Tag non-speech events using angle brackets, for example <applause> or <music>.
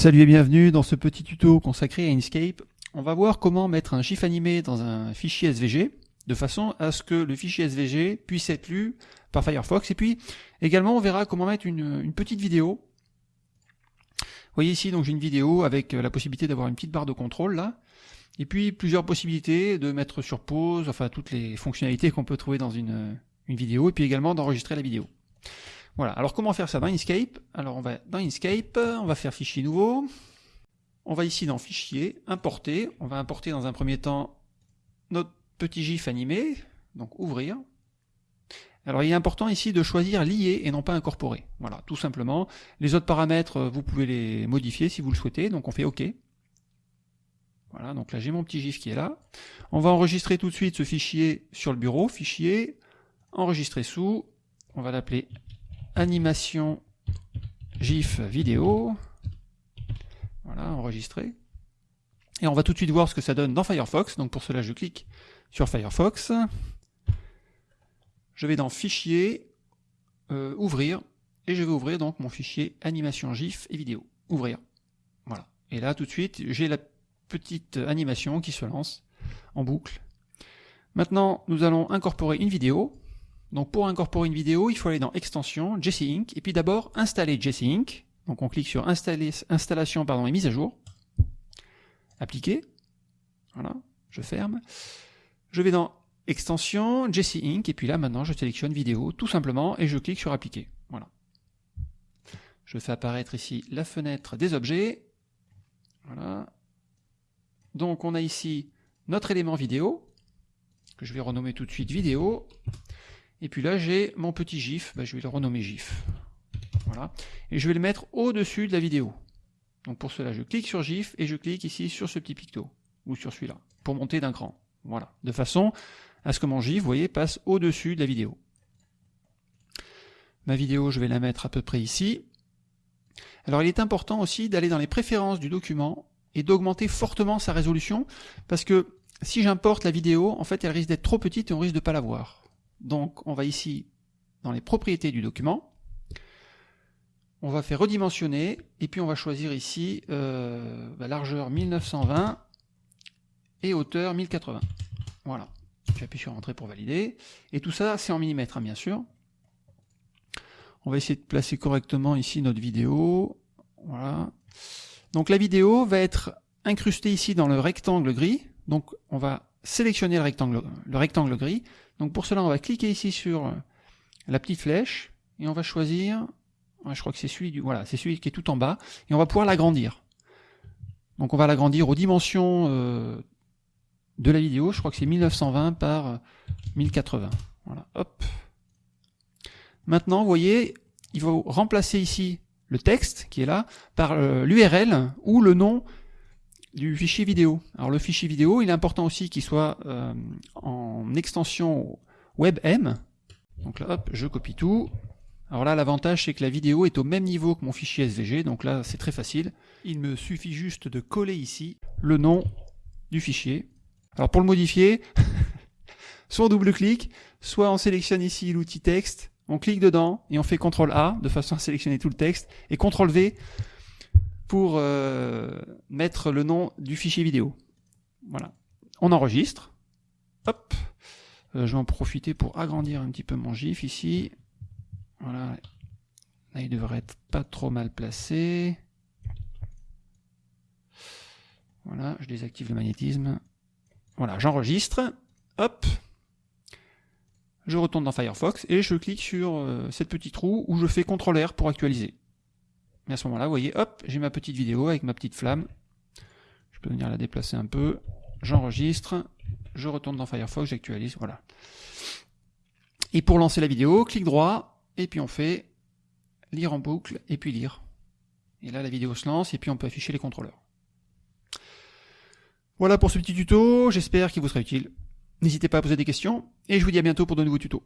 Salut et bienvenue dans ce petit tuto consacré à Inkscape. On va voir comment mettre un GIF animé dans un fichier SVG de façon à ce que le fichier SVG puisse être lu par Firefox. Et puis également on verra comment mettre une, petite vidéo. Vous voyez ici donc j'ai une vidéo avec la possibilité d'avoir une petite barre de contrôle là. Et puis plusieurs possibilités de mettre sur pause, enfin toutes les fonctionnalités qu'on peut trouver dans une, une vidéo, et puis également d'enregistrer la vidéo. Voilà, alors comment faire ça dans Inkscape? Alors on va dans Inkscape, on va faire fichier nouveau, on va ici dans fichier, importer, on va importer dans un premier temps notre petit GIF animé, donc ouvrir. Alors il est important ici de choisir lier et non pas incorporer. Voilà, tout simplement. Les autres paramètres, vous pouvez les modifier si vous le souhaitez, donc on fait OK. Voilà, donc là j'ai mon petit GIF qui est là. On va enregistrer tout de suite ce fichier sur le bureau, fichier, enregistrer sous, on va l'appeler animation GIF vidéo. Voilà, enregistré. Et on va tout de suite voir ce que ça donne dans Firefox. Donc pour cela, je clique sur Firefox. Je vais dans Fichier, euh, Ouvrir, et je vais ouvrir donc mon fichier animation GIF et vidéo. Ouvrir. Voilà. Et là, tout de suite, j'ai la petite animation qui se lance en boucle. Maintenant, nous allons incorporer une vidéo. Donc pour incorporer une vidéo, il faut aller dans Extension, Jesse Inc. Et puis d'abord installer Jesse Inc. Donc on clique sur installer, Installation pardon, et mise à jour. Appliquer. Voilà, je ferme. Je vais dans Extension, Jesse Inc. Et puis là maintenant je sélectionne vidéo tout simplement et je clique sur Appliquer. Voilà. Je fais apparaître ici la fenêtre des objets. Voilà. Donc on a ici notre élément vidéo, que je vais renommer tout de suite vidéo. Et puis là, j'ai mon petit GIF, bah, je vais le renommer GIF. Voilà. Et je vais le mettre au-dessus de la vidéo. Donc pour cela, je clique sur GIF et je clique ici sur ce petit picto, ou sur celui-là, pour monter d'un cran. Voilà. De façon à ce que mon GIF, vous voyez, passe au-dessus de la vidéo. Ma vidéo, je vais la mettre à peu près ici. Alors il est important aussi d'aller dans les préférences du document et d'augmenter fortement sa résolution, parce que si j'importe la vidéo, en fait, elle risque d'être trop petite et on risque de ne pas la voir. Donc on va ici dans les propriétés du document, on va faire redimensionner, et puis on va choisir ici euh, bah, largeur 1920 et hauteur 1080. Voilà, j'appuie sur Entrée pour valider, et tout ça c'est en millimètres hein, bien sûr. On va essayer de placer correctement ici notre vidéo, voilà. Donc la vidéo va être incrustée ici dans le rectangle gris, donc on va sélectionner le rectangle, le rectangle gris. Donc pour cela, on va cliquer ici sur la petite flèche et on va choisir, je crois que c'est celui du, voilà, c'est celui qui est tout en bas et on va pouvoir l'agrandir. Donc on va l'agrandir aux dimensions euh, de la vidéo. Je crois que c'est 1920 par 1080. Voilà, hop. Maintenant, vous voyez, il va remplacer ici le texte qui est là par euh, l'URL ou le nom du fichier vidéo. Alors le fichier vidéo, il est important aussi qu'il soit euh, en extension WebM. Donc là, hop, je copie tout. Alors là, l'avantage, c'est que la vidéo est au même niveau que mon fichier SVG, donc là, c'est très facile. Il me suffit juste de coller ici le nom du fichier. Alors pour le modifier, <laughs> soit on double-clique, soit on sélectionne ici l'outil texte, on clique dedans et on fait CTRL A de façon à sélectionner tout le texte, et CTRL V pour euh, mettre le nom du fichier vidéo. Voilà. On enregistre. Hop. Euh, je vais en profiter pour agrandir un petit peu mon GIF ici. Voilà. Là, il devrait être pas trop mal placé. Voilà, je désactive le magnétisme. Voilà, j'enregistre. Hop. Je retourne dans Firefox et je clique sur euh, cette petite roue où je fais CTRL R pour actualiser. Et à ce moment-là, vous voyez, hop, j'ai ma petite vidéo avec ma petite flamme. Je peux venir la déplacer un peu. J'enregistre, je retourne dans Firefox, j'actualise, voilà. Et pour lancer la vidéo, clic droit, et puis on fait lire en boucle, et puis lire. Et là, la vidéo se lance, et puis on peut afficher les contrôleurs. Voilà pour ce petit tuto, j'espère qu'il vous sera utile. N'hésitez pas à poser des questions, et je vous dis à bientôt pour de nouveaux tutos.